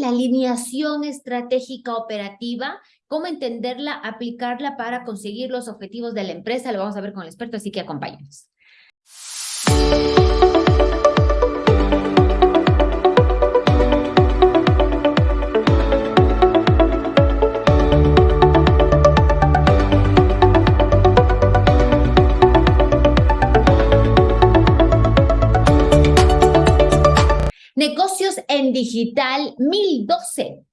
la alineación estratégica operativa? ¿Cómo entenderla, aplicarla para conseguir los objetivos de la empresa? Lo vamos a ver con el experto, así que acompáñenos. Negocios en Digital 1012.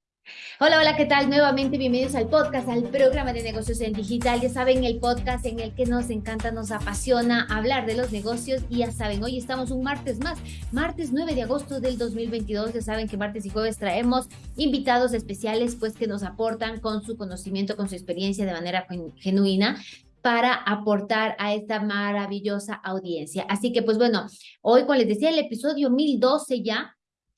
Hola, hola, ¿qué tal? Nuevamente bienvenidos al podcast, al programa de negocios en digital. Ya saben, el podcast en el que nos encanta, nos apasiona hablar de los negocios. Y ya saben, hoy estamos un martes más, martes 9 de agosto del 2022. Ya saben que martes y jueves traemos invitados especiales, pues que nos aportan con su conocimiento, con su experiencia de manera genuina para aportar a esta maravillosa audiencia. Así que, pues bueno, hoy, como les decía, el episodio 1012 ya,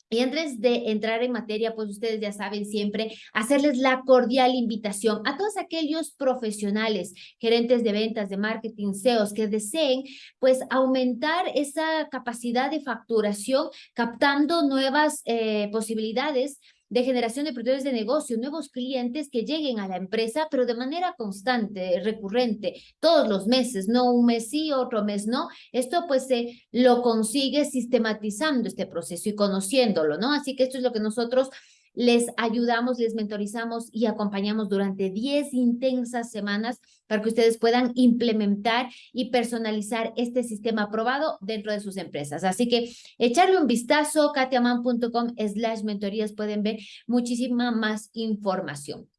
y antes de entrar en materia, pues ustedes ya saben siempre hacerles la cordial invitación a todos aquellos profesionales, gerentes de ventas, de marketing, CEOs que deseen pues aumentar esa capacidad de facturación captando nuevas eh, posibilidades de generación de oportunidades de negocio, nuevos clientes que lleguen a la empresa, pero de manera constante, recurrente, todos los meses, no un mes sí, otro mes no. Esto pues se lo consigue sistematizando este proceso y conociéndolo, ¿no? Así que esto es lo que nosotros les ayudamos, les mentorizamos y acompañamos durante 10 intensas semanas para que ustedes puedan implementar y personalizar este sistema aprobado dentro de sus empresas. Así que echarle un vistazo, katiaman.com slash mentorías, pueden ver muchísima más información.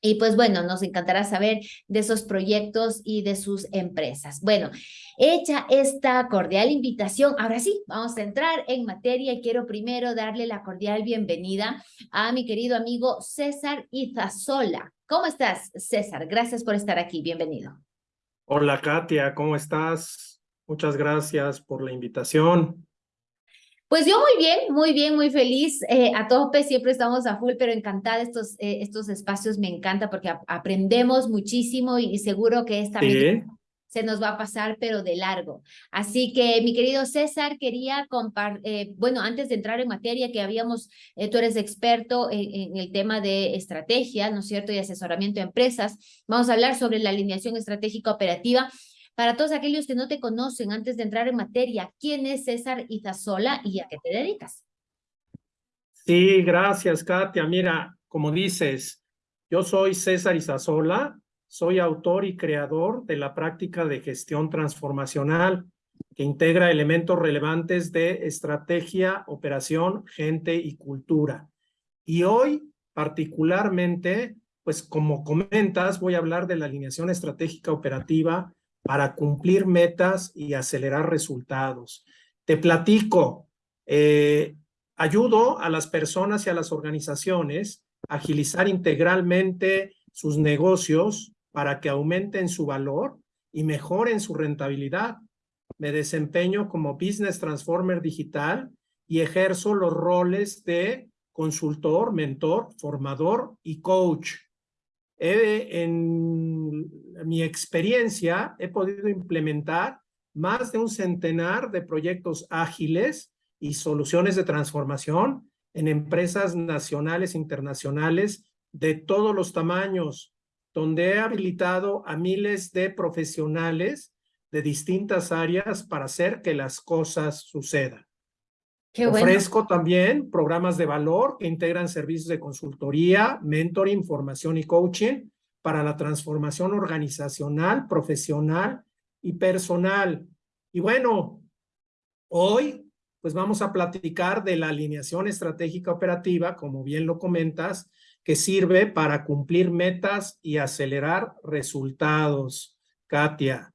Y pues bueno, nos encantará saber de esos proyectos y de sus empresas. Bueno, hecha esta cordial invitación, ahora sí, vamos a entrar en materia y quiero primero darle la cordial bienvenida a mi querido amigo César Izazola. ¿Cómo estás, César? Gracias por estar aquí, bienvenido. Hola, Katia, ¿cómo estás? Muchas gracias por la invitación. Pues yo muy bien, muy bien, muy feliz. Eh, a tope, siempre estamos a full, pero encantada estos, eh, estos espacios, me encanta porque aprendemos muchísimo y, seguro que esta vez se nos va a pasar, pero de largo. Así que, mi querido César, quería compartir, eh, bueno, antes de entrar en materia, que habíamos, tú eres experto en, en, el tema de estrategia, ¿no es cierto?, y asesoramiento de empresas. Vamos a hablar sobre la alineación estratégica operativa. Para todos aquellos que no te conocen, antes de entrar en materia, ¿quién es César Izazola y a qué te dedicas? Sí, gracias, Katia. Mira, como dices, yo soy César Izazola, soy autor y creador de la práctica de gestión transformacional que integra elementos relevantes de estrategia, operación, gente y cultura. Y hoy, particularmente, pues como comentas, voy a hablar de la alineación estratégica operativa para cumplir metas y acelerar resultados. Te platico, eh, ayudo a las personas y a las organizaciones a agilizar integralmente sus negocios para que aumenten su valor y mejoren su rentabilidad. Me desempeño como Business Transformer Digital y ejerzo los roles de consultor, mentor, formador y coach en mi experiencia he podido implementar más de un centenar de proyectos ágiles y soluciones de transformación en empresas nacionales e internacionales de todos los tamaños, donde he habilitado a miles de profesionales de distintas áreas para hacer que las cosas sucedan. Ofrezco también programas de valor que integran servicios de consultoría, mentoring, formación y coaching para la transformación organizacional, profesional y personal. Y bueno, hoy pues vamos a platicar de la alineación estratégica operativa, como bien lo comentas, que sirve para cumplir metas y acelerar resultados. Katia.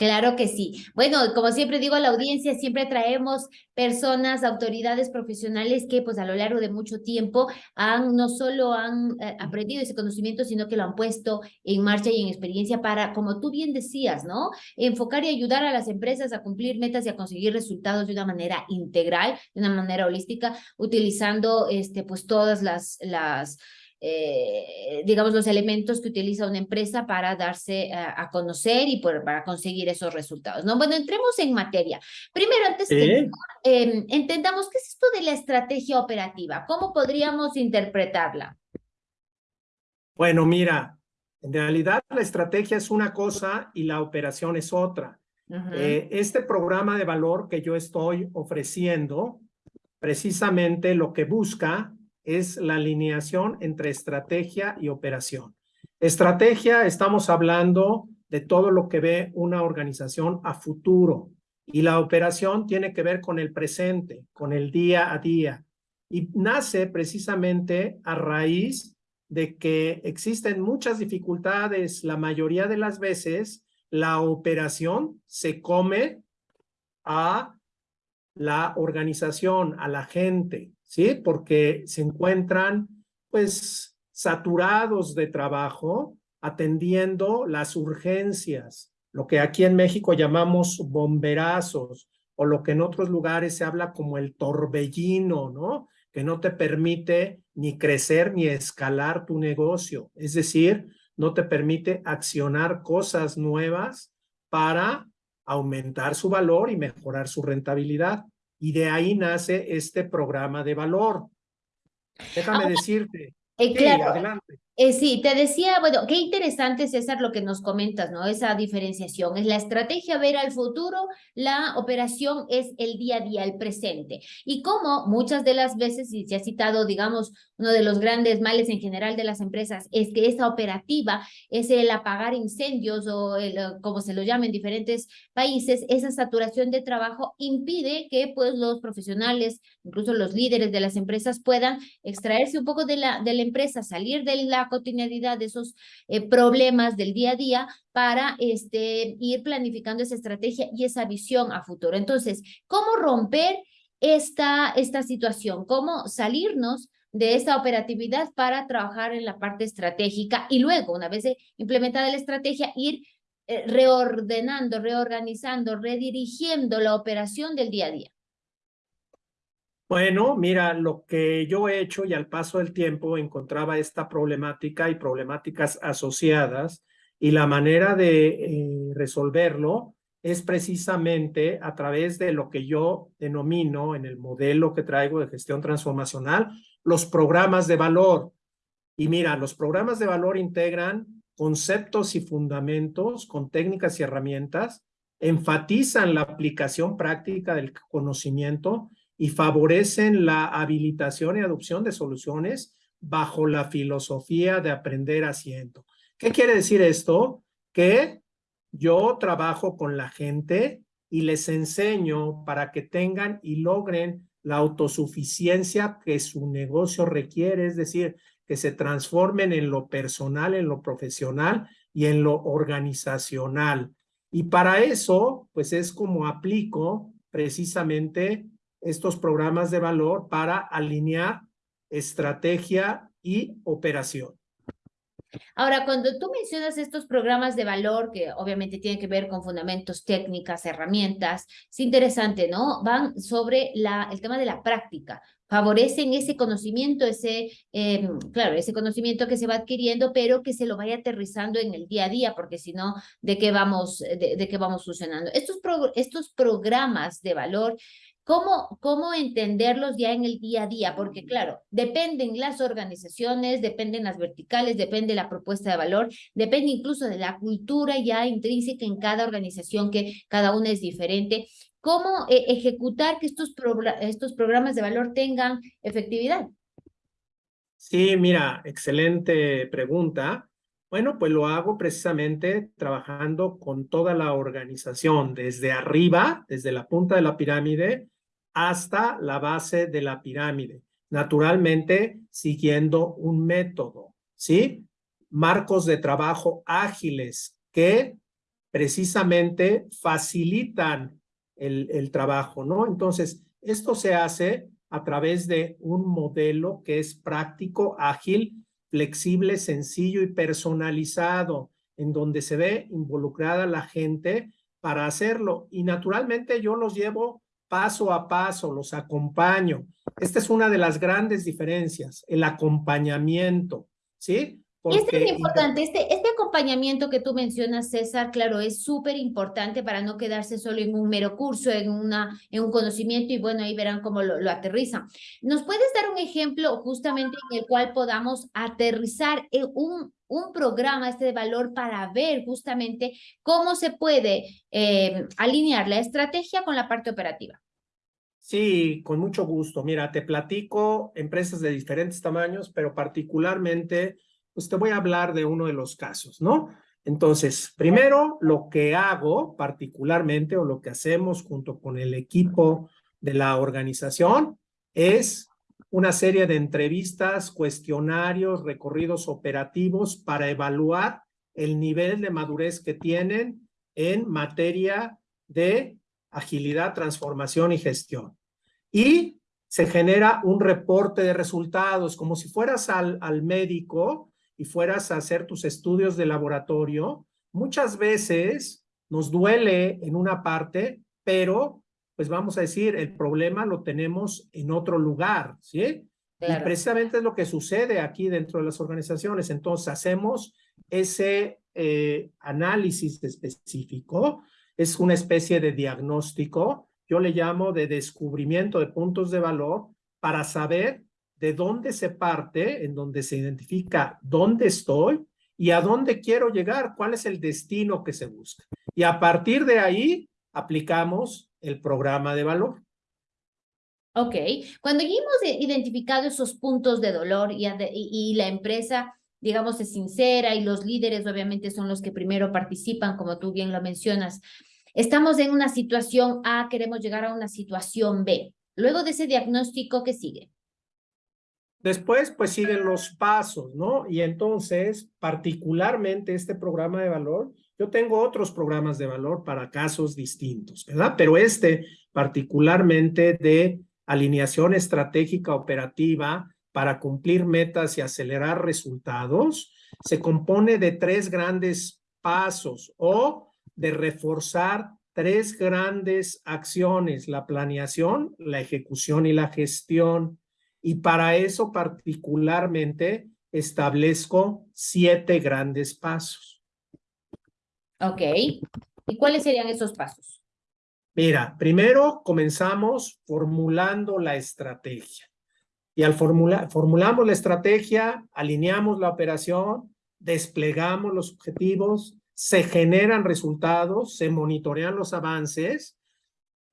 Claro que sí. Bueno, como siempre digo a la audiencia, siempre traemos personas, autoridades profesionales que pues a lo largo de mucho tiempo han no solo han eh, aprendido ese conocimiento, sino que lo han puesto en marcha y en experiencia para, como tú bien decías, ¿no? Enfocar y ayudar a las empresas a cumplir metas y a conseguir resultados de una manera integral, de una manera holística, utilizando este pues todas las las eh, digamos, los elementos que utiliza una empresa para darse a, conocer y para conseguir esos resultados, ¿no? Bueno, entremos en materia. Primero, antes que eh, entendamos qué es esto de la estrategia operativa, ¿cómo podríamos interpretarla? Bueno, mira, en realidad la estrategia es una cosa y la operación es otra. Eh, este programa de valor que yo estoy ofreciendo, precisamente lo que busca es la alineación entre estrategia y operación. Estrategia, estamos hablando de todo lo que ve una organización a futuro y la operación tiene que ver con el presente, con el día a día y nace precisamente a raíz de que existen muchas dificultades, la mayoría de las veces la operación se come a la organización, a la gente, ¿sí? Porque se encuentran, pues, saturados de trabajo, atendiendo las urgencias, lo que aquí en México llamamos bomberazos, o lo que en otros lugares se habla como el torbellino, ¿no? Que no te permite ni crecer ni escalar tu negocio. Es decir, no te permite accionar cosas nuevas para aumentar su valor y mejorar su rentabilidad. Y de ahí nace este programa de valor. Déjame decirte. Eh, claro, adelante. Eh, sí, te decía, bueno, qué interesante, César, lo que nos comentas, ¿no? Esa diferenciación. Es la estrategia ver al futuro, la operación es el día a día, el presente. Y como muchas de las veces, y se ha citado, digamos, uno de los grandes males en general de las empresas, es que esa operativa es el apagar incendios o el, como se lo llama en diferentes países, esa saturación de trabajo impide que pues los profesionales, incluso los líderes de las empresas puedan extraerse un poco de la, de la empresa, salir de la cotidianidad, de esos eh, problemas del día a día para este, ir planificando esa estrategia y esa visión a futuro. Entonces, ¿cómo romper esta, esta situación? ¿Cómo salirnos de esa operatividad para trabajar en la parte estratégica y luego, una vez implementada la estrategia, ir eh, reordenando, reorganizando, redirigiendo la operación del día a día? Bueno, mira, lo que yo he hecho y al paso del tiempo encontraba esta problemática y problemáticas asociadas y la manera de eh, resolverlo es precisamente a través de lo que yo denomino en el modelo que traigo de gestión transformacional, los programas de valor. Y mira, los programas de valor integran conceptos y fundamentos con técnicas y herramientas, enfatizan la aplicación práctica del conocimiento y favorecen la habilitación y adopción de soluciones bajo la filosofía de aprender haciendo. ¿Qué quiere decir esto? Que yo trabajo con la gente y les enseño para que tengan y logren la autosuficiencia que su negocio requiere, es decir, que se transformen en lo personal, en lo profesional y en lo organizacional. Y para eso, pues es como aplico precisamente estos programas de valor para alinear estrategia y operación. Ahora, cuando tú mencionas estos programas de valor, que obviamente tienen que ver con fundamentos, técnicas, herramientas, es interesante, ¿no? Van sobre la, el tema de la práctica, favorecen ese conocimiento, ese, em, claro, ese conocimiento que se va adquiriendo, pero que se lo vaya aterrizando en el día a día, porque si no, ¿de qué vamos, de, de qué vamos funcionando? Estos, estos programas de valor ¿Cómo, ¿Cómo entenderlos ya en el día a día? Porque claro, dependen las organizaciones, dependen las verticales, depende la propuesta de valor, depende incluso de la cultura ya intrínseca en cada organización, que cada una es diferente. ¿Cómo eh, ejecutar que estos, estos programas de valor tengan efectividad? Sí, mira, excelente pregunta. Bueno, pues lo hago precisamente trabajando con toda la organización, desde arriba, desde la punta de la pirámide, hasta la base de la pirámide, naturalmente siguiendo un método, ¿sí? Marcos de trabajo ágiles que precisamente facilitan el, trabajo, ¿no? Entonces, esto se hace a través de un modelo que es práctico, ágil, flexible, sencillo y personalizado, en donde se ve involucrada la gente para hacerlo. Y naturalmente yo los llevo paso a paso, los acompaño. Esta es una de las grandes diferencias, el acompañamiento, ¿sí? Porque... Este es importante, este, este acompañamiento que tú mencionas, César, claro, es súper importante para no quedarse solo en un mero curso, en, una, en un conocimiento y bueno, ahí verán cómo lo, lo aterrizan. ¿Nos puedes dar un ejemplo justamente en el cual podamos aterrizar en un, un programa este de valor para ver justamente cómo se puede eh, alinear la estrategia con la parte operativa? Sí, con mucho gusto. Mira, te platico empresas de diferentes tamaños, pero particularmente pues te voy a hablar de uno de los casos, ¿no? Entonces, primero, lo que hago particularmente o lo que hacemos junto con el equipo de la organización es una serie de entrevistas, cuestionarios, recorridos operativos para evaluar el nivel de madurez que tienen en materia de agilidad, transformación y gestión. Y se genera un reporte de resultados, como si fueras al, al médico y fueras a hacer tus estudios de laboratorio, muchas veces nos duele en una parte, pero pues vamos a decir, el problema lo tenemos en otro lugar, ¿sí? Y precisamente es lo que sucede aquí dentro de las organizaciones. Entonces hacemos ese eh, análisis específico, es una especie de diagnóstico, yo le llamo de descubrimiento de puntos de valor para saber de dónde se parte, en donde se identifica dónde estoy y a dónde quiero llegar, cuál es el destino que se busca. Y a partir de ahí aplicamos el programa de valor. Ok, cuando ya hemos identificado esos puntos de dolor y, y, la empresa, digamos, es sincera y los líderes obviamente son los que primero participan, como tú bien lo mencionas, estamos en una situación A, queremos llegar a una situación B. Luego de ese diagnóstico, ¿qué sigue? Después, pues siguen los pasos, ¿no? Y entonces, particularmente este programa de valor, yo tengo otros programas de valor para casos distintos, ¿verdad? Pero este particularmente de alineación estratégica operativa para cumplir metas y acelerar resultados, se compone de tres grandes pasos o de reforzar tres grandes acciones, la planeación, la ejecución y la gestión. Y para eso particularmente establezco siete grandes pasos. Ok. ¿Y cuáles serían esos pasos? Mira, primero comenzamos formulando la estrategia. Y al formular, formulamos la estrategia, alineamos la operación, desplegamos los objetivos, se generan resultados, se monitorean los avances,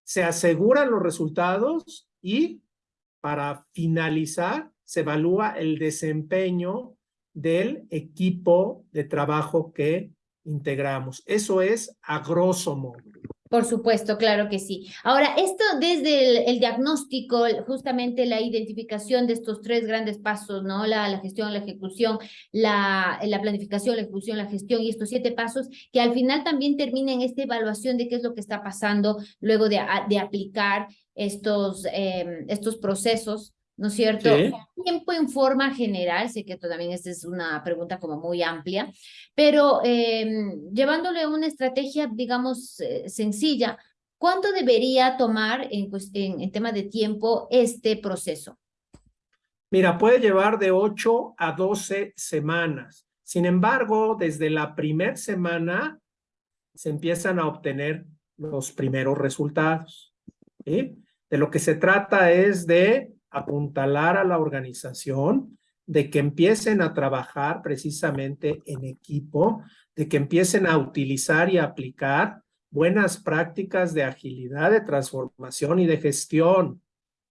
se aseguran los resultados y para finalizar, se evalúa el desempeño del equipo de trabajo que integramos. Eso es a grosso modo. Por supuesto, claro que sí. Ahora, esto desde el, diagnóstico, justamente la identificación de estos tres grandes pasos, ¿no? La, la gestión, la ejecución, la, la, planificación, la ejecución, la gestión y estos siete pasos que al final también terminen esta evaluación de qué es lo que está pasando luego de, de aplicar estos, em, estos procesos, ¿no es cierto? Tiempo en forma general, sé que esto también esta es una pregunta como muy amplia, pero em, llevándole una estrategia, digamos, eh, sencilla, ¿cuánto debería tomar en, en, en tema de tiempo este proceso? Mira, puede llevar de 8 a 12 semanas. Sin embargo, desde la primera semana se empiezan a obtener los primeros resultados. ¿sí? De lo que se trata es de apuntalar a la organización, de que empiecen a trabajar precisamente en equipo, de que empiecen a utilizar y aplicar buenas prácticas de agilidad, de transformación y de gestión,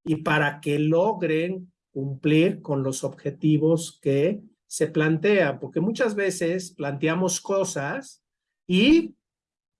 y para que logren cumplir con los objetivos que se plantean, porque muchas veces planteamos cosas y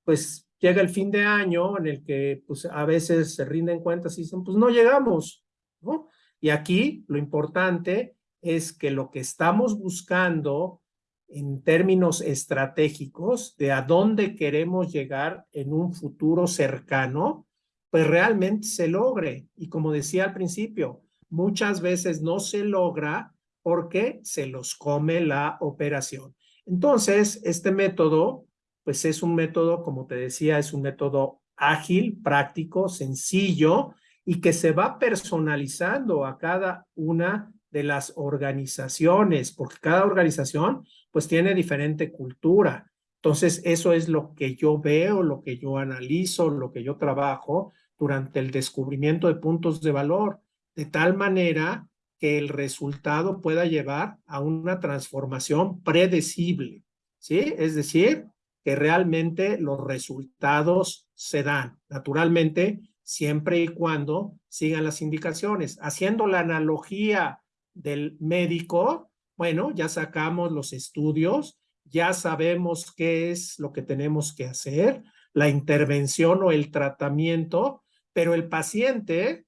pues llega el fin de año en el que pues, a veces se rinden cuentas y dicen, pues no llegamos, ¿no? Y aquí lo importante es que lo que estamos buscando en términos estratégicos de a dónde queremos llegar en un futuro cercano, pues realmente se logre. Y como decía al principio, muchas veces no se logra porque se los come la operación. Entonces, este método pues es un método, como te decía, es un método ágil, práctico, sencillo y que se va personalizando a cada una de las organizaciones, porque cada organización pues tiene diferente cultura. Entonces, eso es lo que yo veo, lo que yo analizo, lo que yo trabajo durante el descubrimiento de puntos de valor, de tal manera que el resultado pueda llevar a una transformación predecible, ¿sí? Es decir, que realmente los resultados se dan, naturalmente, siempre y cuando sigan las indicaciones. Haciendo la analogía del médico, bueno, ya sacamos los estudios, ya sabemos qué es lo que tenemos que hacer, la intervención o el tratamiento, pero el paciente,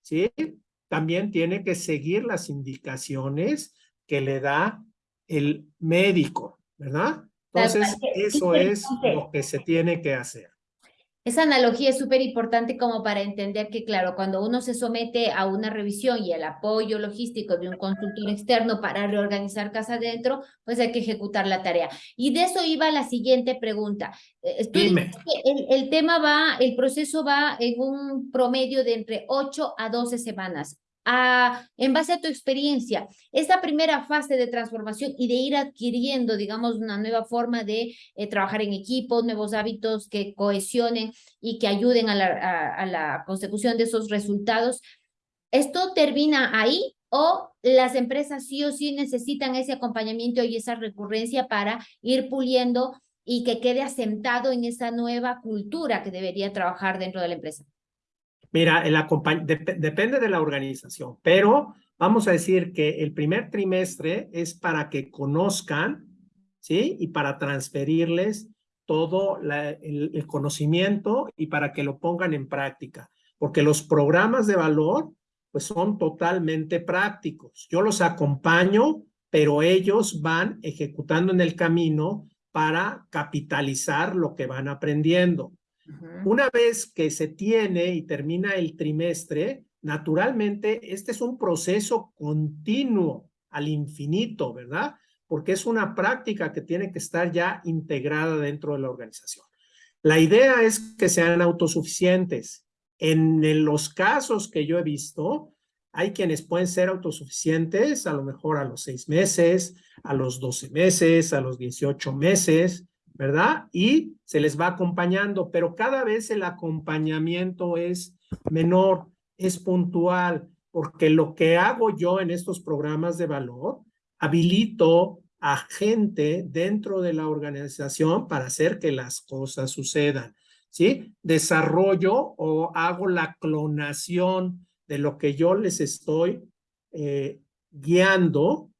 ¿sí? También tiene que seguir las indicaciones que le da el médico, ¿verdad? Entonces, eso es lo que se tiene que hacer. Esa analogía es súper importante como para entender que, claro, cuando uno se somete a una revisión y el apoyo logístico de un consultor externo para reorganizar casa adentro, pues hay que ejecutar la tarea. Y de eso iba la siguiente pregunta. Eh, Dime. El, el tema va, el proceso va en un promedio de entre 8 a 12 semanas en base a tu experiencia, esta primera fase de transformación y de ir adquiriendo, digamos, una nueva forma de eh, trabajar en equipo, nuevos hábitos que cohesionen y que ayuden a la, a la consecución de esos resultados, ¿esto termina ahí o las empresas sí o sí necesitan ese acompañamiento y esa recurrencia para ir puliendo y que quede asentado en esa nueva cultura que debería trabajar dentro de la empresa? Mira, el depende de la organización, pero vamos a decir que el primer trimestre es para que conozcan, ¿sí? Y para transferirles todo el, conocimiento y para que lo pongan en práctica, porque los programas de valor pues son totalmente prácticos. Yo los acompaño, pero ellos van ejecutando en el camino para capitalizar lo que van aprendiendo. Una vez que se tiene y termina el trimestre, naturalmente este es un proceso continuo al infinito, ¿verdad? Porque es una práctica que tiene que estar ya integrada dentro de la organización. La idea es que sean autosuficientes. En los casos que yo he visto, hay quienes pueden ser autosuficientes a lo mejor a los seis meses, a los doce meses, a los dieciocho meses, ¿verdad? Y se les va acompañando, pero cada vez el acompañamiento es menor, es puntual, porque lo que hago yo en estos programas de valor, habilito a gente dentro de la organización para hacer que las cosas sucedan, ¿sí? Desarrollo o hago la clonación de lo que yo les estoy eh, guiando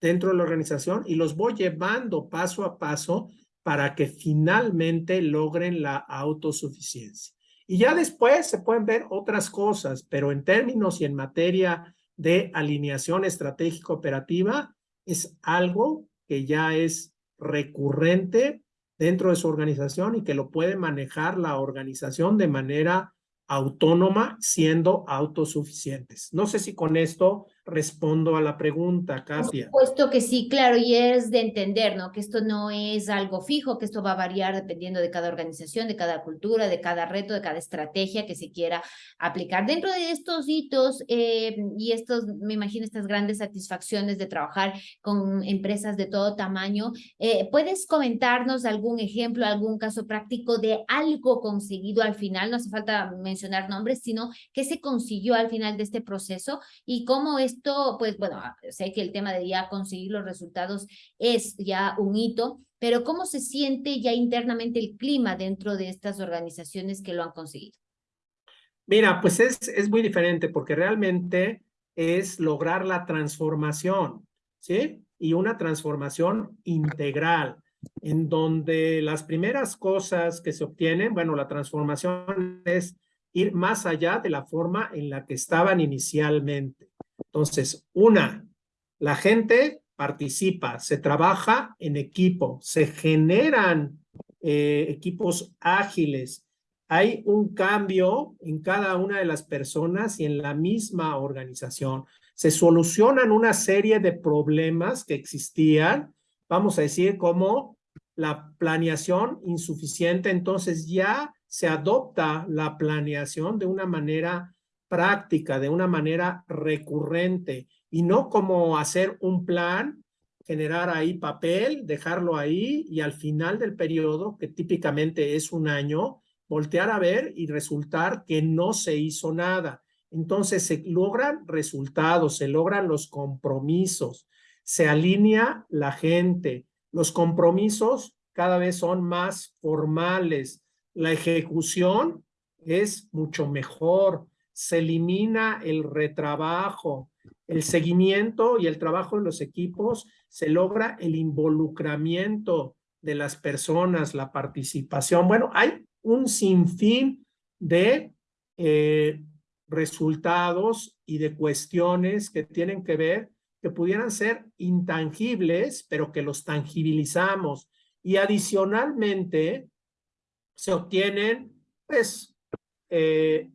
dentro de la organización y los voy llevando paso a paso para que finalmente logren la autosuficiencia. Y ya después se pueden ver otras cosas, pero en términos y en materia de alineación estratégica operativa, es algo que ya es recurrente dentro de su organización y que lo puede manejar la organización de manera autónoma, siendo autosuficientes. No sé si con esto respondo a la pregunta, Katia. Por supuesto que sí, claro, y es de entender, ¿no? Que esto no es algo fijo, que esto va a variar dependiendo de cada organización, de cada cultura, de cada reto, de cada estrategia que se quiera aplicar. Dentro de estos hitos eh, y estos, me imagino, estas grandes satisfacciones de trabajar con empresas de todo tamaño, eh, ¿puedes comentarnos algún ejemplo, algún caso práctico de algo conseguido al final? No hace falta mencionar nombres, sino que se consiguió al final de este proceso y cómo es esto, pues bueno, ah, sé que el tema de ya conseguir los resultados es ya un hito, pero ¿cómo se siente ya internamente el clima dentro de estas organizaciones que lo han conseguido? Mira, pues es, es muy diferente porque realmente es lograr la transformación, ¿sí? Y una transformación integral, en donde las primeras cosas que se obtienen, bueno, la transformación es ir más allá de la forma en la que estaban inicialmente. Entonces, una, la gente participa, se trabaja en equipo, se generan eh, equipos ágiles, hay un cambio en cada una de las personas y en la misma organización. Se solucionan una serie de problemas que existían, vamos a decir, como la planeación insuficiente, entonces ya se adopta la planeación de una manera práctica, de una manera recurrente y no como hacer un plan, generar ahí papel, dejarlo ahí y al final del periodo, que típicamente es un año, voltear a ver y resultar que no se hizo nada. Entonces se logran resultados, se logran los compromisos, se alinea la gente. Los compromisos cada vez son más formales. La ejecución es mucho mejor. Se elimina el retrabajo. El seguimiento y el trabajo de los equipos se logra el involucramiento de las personas, la participación. Bueno, hay un sinfín de eh, resultados y de cuestiones que tienen que ver, que pudieran ser intangibles, pero que los tangibilizamos. Y adicionalmente se obtienen, pues, eh,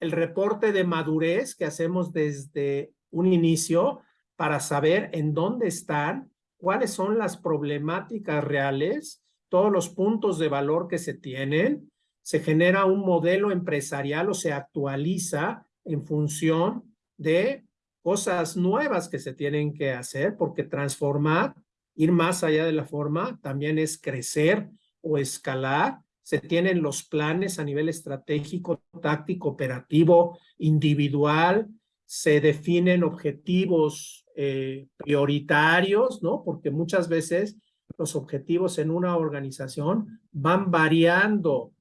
el reporte de madurez que hacemos desde un inicio para saber en dónde están, cuáles son las problemáticas reales, todos los puntos de valor que se tienen, se genera un modelo empresarial o se actualiza en función de cosas nuevas que se tienen que hacer, porque transformar, ir más allá de la forma, también es crecer o escalar. Se tienen los planes a nivel estratégico, táctico, operativo, individual, se definen objetivos eh, prioritarios, ¿no? Porque muchas veces los objetivos en una organización van variando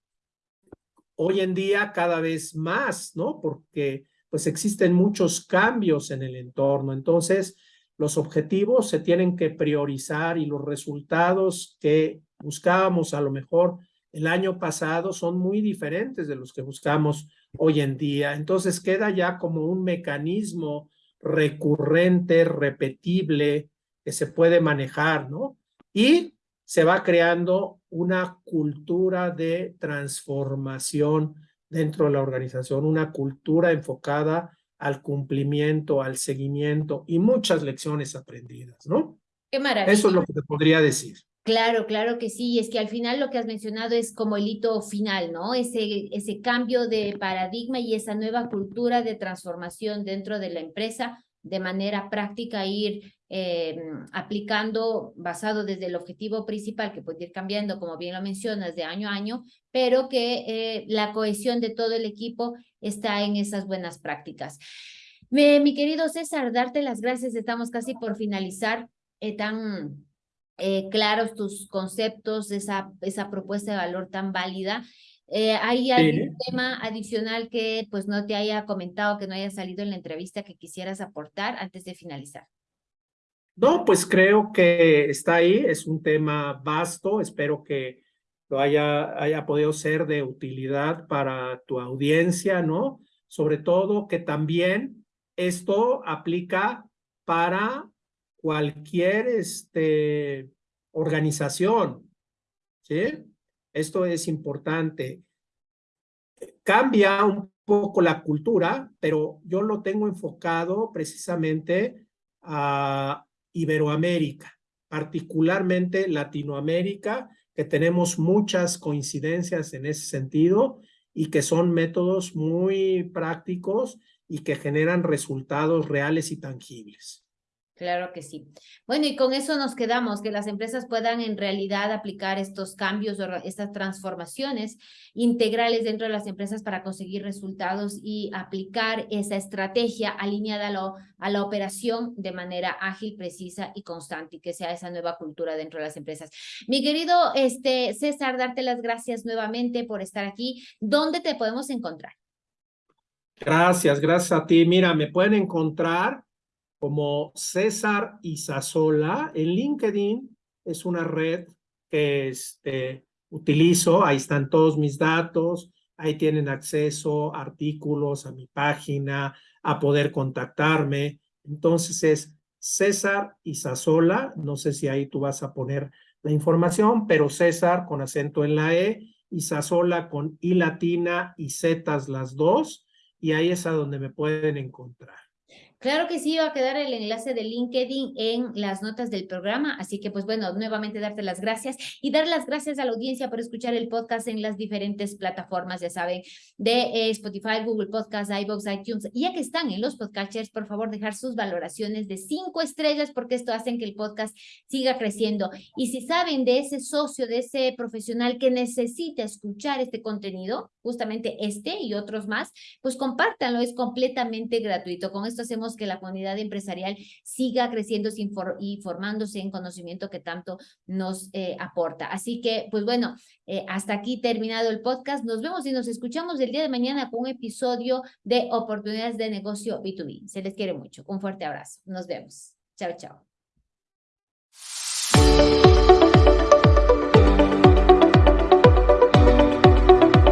hoy en día cada vez más, ¿no? Porque pues existen muchos cambios en el entorno. Entonces, los objetivos se tienen que priorizar y los resultados que buscábamos a lo mejor el año pasado son muy diferentes de los que buscamos hoy en día. Entonces queda ya como un mecanismo recurrente, repetible, que se puede manejar, ¿no? Y se va creando una cultura de transformación dentro de la organización, una cultura enfocada al cumplimiento, al seguimiento y muchas lecciones aprendidas, ¿no? Qué maravilla. Eso es lo que te podría decir. Claro, claro que sí, y es que al final lo que has mencionado es como el hito final, ¿no? Ese, ese cambio de paradigma y esa nueva cultura de transformación dentro de la empresa de manera práctica ir eh, aplicando basado desde el objetivo principal que puede ir cambiando, como bien lo mencionas, de año a año, pero que eh, la cohesión de todo el equipo está en esas buenas prácticas. mi querido César, darte las gracias, estamos casi por finalizar eh, tan claros tus conceptos, esa, esa propuesta de valor tan válida. Eh, ¿Hay algún tema adicional que pues no te haya comentado, que no haya salido en la entrevista que quisieras aportar antes de finalizar? No, pues creo que está ahí, es un tema vasto, espero que lo haya, haya podido ser de utilidad para tu audiencia, ¿no? Sobre todo que también esto aplica para cualquier este, organización, ¿sí? Esto es importante. Cambia un poco la cultura, pero yo lo tengo enfocado precisamente a Iberoamérica, particularmente Latinoamérica, que tenemos muchas coincidencias en ese sentido y que son métodos muy prácticos y que generan resultados reales y tangibles. Claro que sí. Bueno, y con eso nos quedamos, que las empresas puedan en realidad aplicar estos cambios, estas transformaciones integrales dentro de las empresas para conseguir resultados y aplicar esa estrategia alineada a, a la operación de manera ágil, precisa y constante y que sea esa nueva cultura dentro de las empresas. Mi querido este, César, darte las gracias nuevamente por estar aquí. ¿Dónde te podemos encontrar? Gracias, gracias a ti. Mira, me pueden encontrar como César Isasola. En LinkedIn es una red que este, utilizo, ahí están todos mis datos, ahí tienen acceso a artículos, a mi página, a poder contactarme. Entonces es César Isasola, no sé si ahí tú vas a poner la información, pero César con acento en la E, Isasola con I latina y Z las dos, y ahí es a donde me pueden encontrar. Claro que sí, va a quedar el enlace de LinkedIn en las notas del programa, así que pues bueno, nuevamente darte las gracias y dar las gracias a la audiencia por escuchar el podcast en las diferentes plataformas, ya saben, de eh, Spotify, Google Podcast, iVoox, iTunes. Ya que están en los podcasters, por favor, dejar sus valoraciones de cinco estrellas porque esto hace que el podcast siga creciendo. Y si saben de ese socio, de ese profesional que necesita escuchar este contenido, justamente este y otros más, pues compártanlo, es completamente gratuito. Con esto hacemos que la comunidad empresarial siga creciendo y formándose en conocimiento que tanto nos eh, aporta. Así que, pues bueno, eh, hasta aquí terminado el podcast. Nos vemos y nos escuchamos el día de mañana con un episodio de oportunidades de negocio B2B. Se les quiere mucho. Un fuerte abrazo. Nos vemos. Chao, chao.